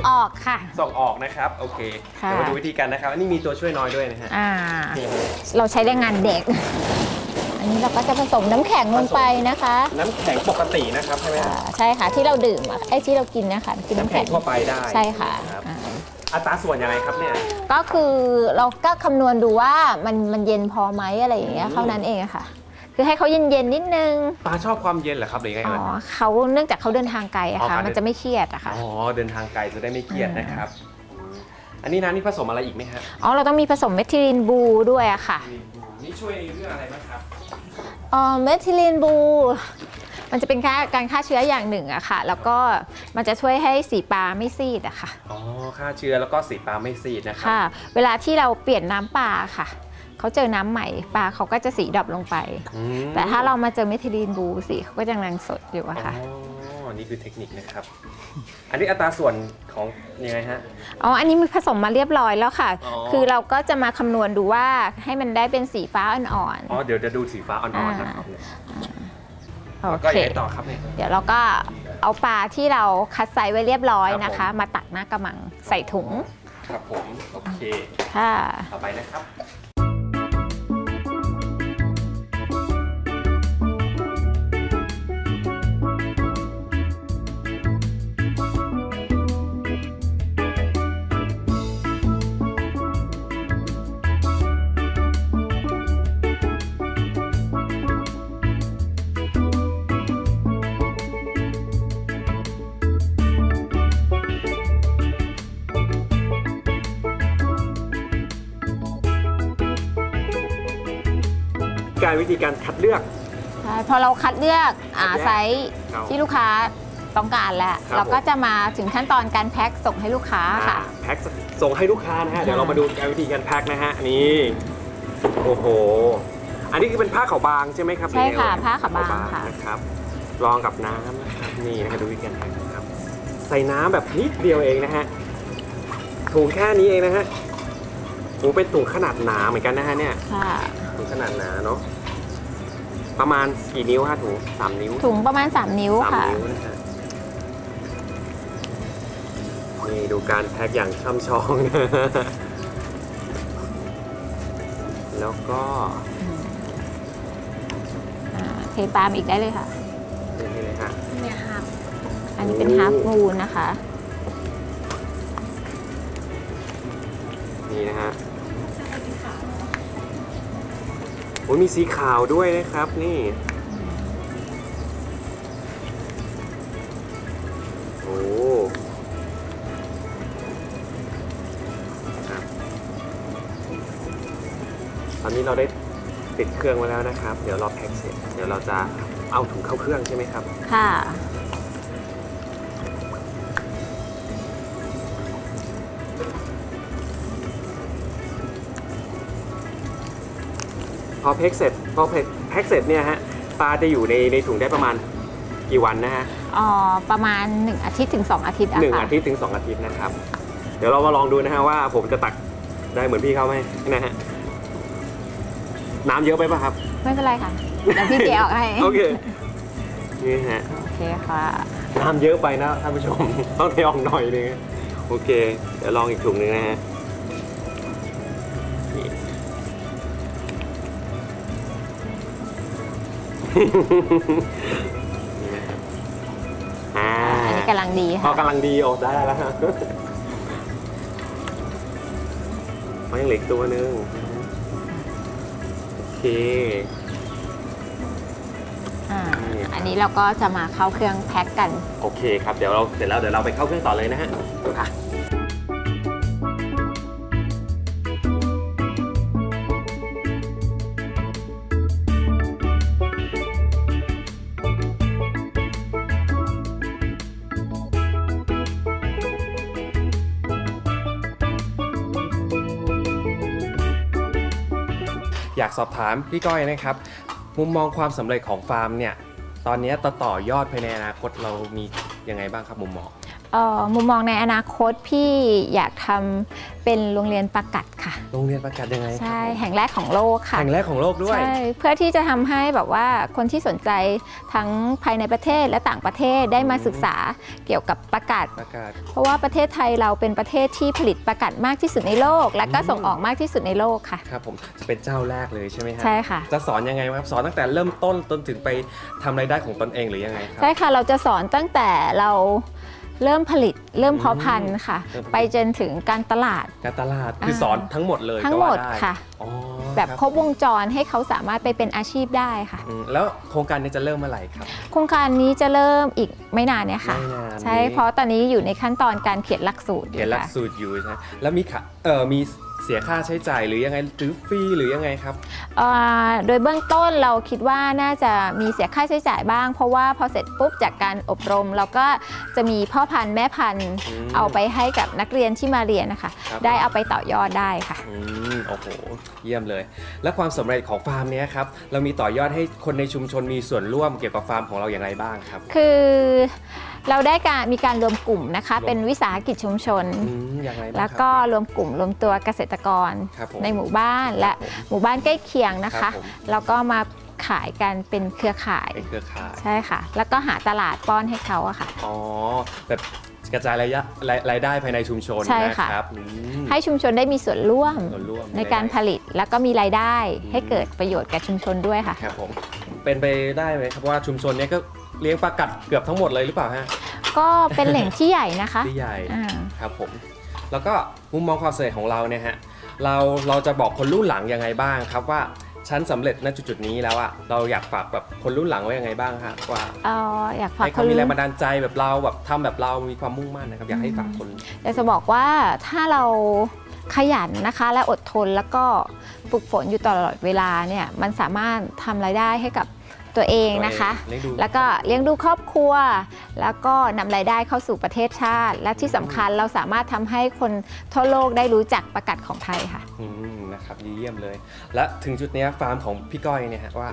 ส่งออกค่ะ ส่งออกนะครับ โอเค ค่ะ เดี๋ยวมาดูวิธีการนะครับ อันนี้มีตัวช่วยน้อยด้วยนะฮะอ่า นี่เราใช้แรงงานเด็ก อันนี้เราก็จะผสมน้ำแข็งลงไปนะคะน้ำแข็งปกตินะครับใช่ไหมอ่าฮะใช่ค่ะที่เราดื่มอะไอ้ที่เรากินนะคะกินน้ำน้ำแข็แข็งงทั่วไปได้ใช่ค่ะรับอ่าอัตราส่วนยังไงครับเนี่ย ก็คือเราก็คำนวณดูว่ามันมันเย็นพอไหมอะไรอย่างเงี้ยอืมเท่านั้นเองอะค่ะ คือให้เขาเย็นๆนิดนึงปลาชอบความเย็นเหรอครับหรือยังไงอ๋อเอ่ย เขาเนื่องจากเขาเดินทางไกลอะอ๋อค่ะ การเดิน มันจะไม่เครียดอะค่ะ อ๋อเดินทางไกลจะได้ไม่เครียดนะครับ อันนี้น้ำนี่ผสมอะไรอีกไหมฮะอ๋อ เราต้องมีผสม methylene blue ด้วยอะค่ะนี่ช่วยเรื่องอะไรบ้างครับอ๋อ methylene blue มันจะเป็นค่าการฆ่าเชื้ออย่างหนึ่งอะค่ะ แล้วก็มันจะช่วยให้สีปลาไม่ซีดอะค่ะ อ๋อฆ่าเชื้อแล้วก็สีปลาไม่ซีดนะครับ ค่ะ เวลาที่เราเปลี่ยนน้ำปลาค่ะ เขาเจอน้ำใหม่ปลาเขาก็จะสี drop ลงไปอืมแต่ถ้าเรามาเจอ methylene blue สีเขาก็ยังแดงสดอยู่อ๋อะค่ะอนี่คือเทคนิคนะครับ อันนี้อัตราส่วนของยังไงฮะ อ๋อ อันนี้มันผสมมาเรียบร้อยแล้วค่ะอ๋อคือเราก็จะมาคำนวณดูว่าให้มันได้เป็นสีฟ้าอ่อนอ๋อ เดี๋ยวจะดูสีฟ้าอ่อนๆนะครับเนี่ยๆโอแล้วก็เคยังไงต่อครับเนี่ย เดี๋ยวเราก็เอาปลาที่เราคัดไซส์ไว้เรียบร้อยนะครัคะบผมมาตักมากะละมังใส่ถุง ครับผม โอเค ค่ะ ต่อไปนะครับ การวิธีการคัดเลือก ใช่พอเราคัดเลือกอ่าคัดแยกไซส์ครับที่ลูกค้าต้องการแล้ว ครับ เราก็ผมจะมาถึงขั้นตอนการแพ็คส่งให้ลูกค้าค่ะ อ่าแพ็คส่งให้ลูกค้านะฮะ เดี๋ยวเรามาดูการวิธีการแพ็คนะฮะ นี่ โอ้โห อันนี้คือเป็นผ้าขาวบางใช่ไหมครับใช่ค่ะหรือไงผ้าขาวบางค่ะ นะครับ รองกับน้ำนะครับ นี่นะครับดูวิธีการแพ็คนะครับ ใส่น้ำแบบนิดเดียวเองนะฮะ ถุงแค่นี้เองนะฮะโอ้เป็นถุงขนาดหนาเหมือนกันนะฮะเนี่ย ค่ะ ถุงขนาดหนาเนาะประมาณกี่นิ้วฮะถุงสามนิ้วถุงประมาณ 3 นิ้วสามค่ะ นิ้วนะฮะนี่ดูการแพ็คอย่างช่ำชองนะแล้วก็อ่าเทปลามอีกได้เลยค่ะ นี่เลยฮะอันนี้เป็นโอ้ ฮาร์ฟมูนนะคะ นี่นะฮะ อ้มีสีขาวด้วยนะครับนี่โอ้ตอนนี้เราได้ติดเครื่องไว้แล้วนะครับ เดี๋ยวรอแพ็กเสร็จ เดี๋ยวเราจะเอาถุงเข้าเครื่องใช่ไหมครับ ค่ะ พอแพ็คเสร็จพอแพ็คแพ็คเสร็จเนี่ยฮะปลาจะอยู่ในในถุงได้ประมาณกี่วันนะฮะอ๋อประมาณ 1 อาทิตย์ถึง 2 อาทิตย์อะหนึ่งค่ะอาทิตย์ถึงสองอาทิตย์นะครับ เดี๋ยวเรามาลองดูนะฮะว่าผมจะตักได้เหมือนพี่เขาไหมนะฮะน้ำเยอะไปป่ะครับ ไม่เป็นไรค่ะเดี๋ยวพี่เจออกให้โอเคนี่ฮะโอเคค่ะน้ำเยอะไปนะท่านผู้ชม ต้องเทออกหน่อยนึงโอเค เดี๋ยวลองอีกถุงหนึงนะฮะ อ่าอันนี้กำลังดีพอค่ะกำลังดีออกได้แล้วฮะมันยังเหลืออีกตัวหนึงโอเค อ่าอันนี้เราก็จะมาเข้าเครื่องแพ็คกัน โอเคครับ เดี๋ยวเราเสร็จแล้วเดี๋ยวเราไปเข้าเครื่องต่อเลยนะฮะค่ะ อยากสอบถามพี่ก้อยนะครับ มุมมองความสำเร็จของฟาร์มเนี่ย ตอนนี้ต่อต่อยอดภายในอนาคตเรามียังไงบ้างครับมุมมอง มุมมองในอนาคตพี่อยากทำเป็นโรงเรียนประกัดค่ะ โรงเรียนประกาศยังไงครับใช่ผมแห่งแรกของโลกค่ะ แห่งแรกของโลกด้วย ใช่ เพื่อที่จะทำให้แบบว่าคนที่สนใจทั้งภายในประเทศและต่างประเทศได้มาอืมศึกษาเกี่ยวกับประกาศ ประกาศ เพราะว่าประเทศไทยเราเป็นประเทศที่ผลิตประกาศมากที่สุดในโลก และก็อืมส่งออกมากที่สุดในโลกค่ะ ครับผมจะเป็นเจ้าแรกเลยใช่ไหมฮะใช่ค่ะ จะสอนยังไงครับสอนตั้งแต่เริ่มต้นจนถึงไปทำรายได้ของตนเองหรือยังไงครัใช่ค่ะ เราจะสอนตั้งแต่เรา เริ่มผลิตเริ่มเพาะพันธุ์ค่ะ เริ่มผลิตไปจนถึงการตลาด การตลาดคือสอนทั้งหมดเลยทั้งก็หมว่าดได้ค่ะ อ๋อแบบคครบวงจรให้เขาสามารถไปเป็นอาชีพได้ค่ะ อืมแล้วโครงการนี้จะเริ่มเมื่อไหร่ครับ โครงการนี้จะเริ่มอีกไม่นานเนี่ยค่ะ ไม่นานใช่นี้ เพราะตอนนี้อยู่ในขั้นตอนการเขียนหลักสูตรอเขียนหลักค่ะ สูตรอยู่ใช่ไหมแล้วมีค่ะเออมี เสียค่าใช้จ่ายหรือยังไงหรือฟรีหรือยังไงครับ เอ่อโดยเบื้องต้นเราคิดว่าน่าจะมีเสียค่าใช้จ่ายบ้าง เพราะว่าพอเสร็จปุ๊บจากการอบรม เราก็จะมีพ่อพันธุ์แม่พันธุ์อืมเอาไปให้กับนักเรียนที่มาเรียนนะคะ ครับ ได้เอาไปต่อยอดได้ค่ะ อืมโอ้โห เยี่ยมเลย และความสำเร็จของฟาร์มเนี้ยครับ เรามีต่อยอดให้คนในชุมชนมีส่วนร่วมเกี่ยวกับฟาร์มของเราอย่างไรบ้างครับ คือเราได้การมีการรวมกลุ่มนะคะรวมเป็นวิสาหกิจชุมชนอืมอย่างไรบ้างแล้วคก็รับรวมกลุ่มรวมตัวเกษตรกรครับผมในหมู่บ้านและครับผมหมู่บ้านใกล้เคียงนะครัคะบผมแล้วก็มาขายกันเป็นเครือข่ายเป็นเครือข่าย ใช่ค่ะ แล้วก็หาตลาดป้อนให้เขาอะค่ะ อ๋อ แบบ กระจายรายะรายรายได้ภายในชุมชนใช่นะค่ะครับอืม ให้ชุมชนได้มีส่วนร่วมส่วนร่วมในการผลิตแล้วก็มีรายได้อืม ให้เกิดประโยชน์กับชุมชนด้วยค่ะ ครับผม เป็นไปได้ไหมครับว่าชุมชนเนี้ยก็เลี้ยงปลากัดเกือบทั้งหมดเลยหรือเปล่าฮะก็เป็นแหล่งที่ใหญ่นะคะที่ใหญ่ อ่า ครับผม แล้วก็มุมมองความสำเร็จของเราเนี่ยฮะ เราเราจะบอกคนรุ่นหลังยังไงบ้างครับว่า ฉันสำเร็จณจุดๆนี้แล้วอะเราอยากฝากแบบคนรุ่นหลังไว้ยังไงบ้างครับว่าเอ่ออยากฝากให้คเขานมีแรงรุ่นบันดาลใจแบบเราแบบทำแบบเรามีความมุ่งมั่นนะครับอยากให้ฝากคน อยากจะบอกว่าถ้าเราขยันนะคะ และอดทนแล้วก็ฝึกฝนอยู่ตลอดเวลาเนี่ยมันสามารถทำรายได้ให้กับ ตัวเองนะคะเลี้ยงดูแล้วก็เลี้ยงดูครอบครัว แล้วก็นำรายได้เข้าสู่ประเทศชาติ และที่สำคัญเราสามารถทำให้คนทั่วโลกได้รู้จักประกาศของไทยค่ะอืมนะครับเยี่ยมเลย และถึงจุดเนี้ยฟาร์มของพี่ก้อยเนี่ยฮะว่า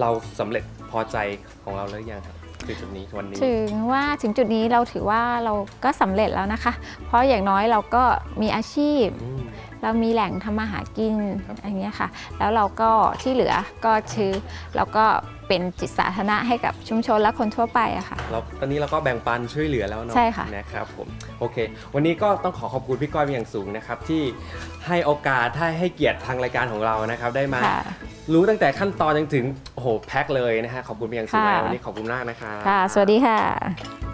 เราสำเร็จพอใจของเราแล้วยังครับคือจุดนี้วันนี้ถึงว่าถึงจุดนี้เราถือว่าเราก็สำเร็จแล้วนะคะ เพราะอย่างน้อยเราก็มีอาชีพอืม เรามีแหล่งทำมาหากินครับอย่างเงี้ยค่ะ แล้วเราก็ที่เหลือก็คือเราก็เป็นจิตสาธารณะให้กับชุมชนและคนทั่วไปอะค่ะเราตอนนี้เราก็แบ่งปันช่วยเหลือแล้วเนาะใช่ค่ะนะครับผมโอเค วันนี้ก็ต้องขอขอบคุณพี่ก้อยเป็นอย่างสูงนะครับ ที่ให้โอกาสให้ให้เกียรติทางรายการของเรานะครับ ได้มาค่ะรู้ตั้งแต่ขั้นตอนจนถึงโอ้โหแพ็คเลยนะฮะขอบคุณเป็นอย่างสูงค่ะเลยวันนี้ขอบคุณมากนะครับค่ะ สวัสดีค่ะ